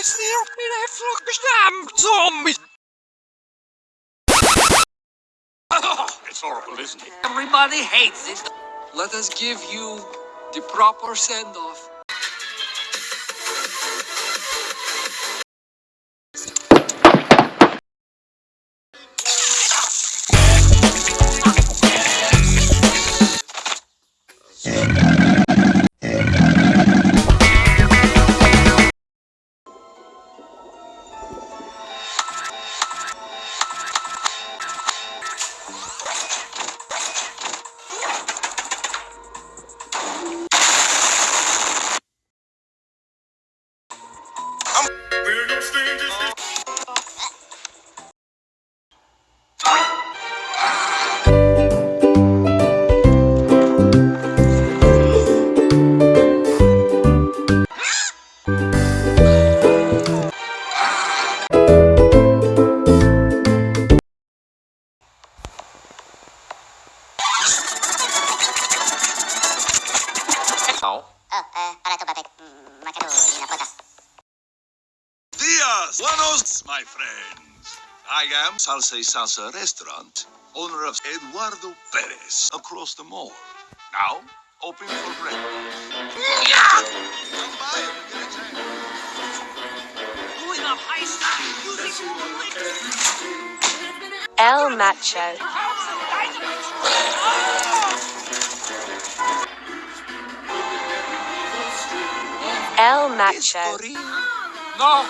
It's zombies! it's horrible, isn't it? Everybody hates it. Let us give you the proper send-off. São. Oh, uh, para Dias, buenos, my friends. I am Salsa y Salsa Restaurant, owner of Eduardo Perez, across the mall. Now, open for breakfast. Yeah! El Macho. El Macho. No,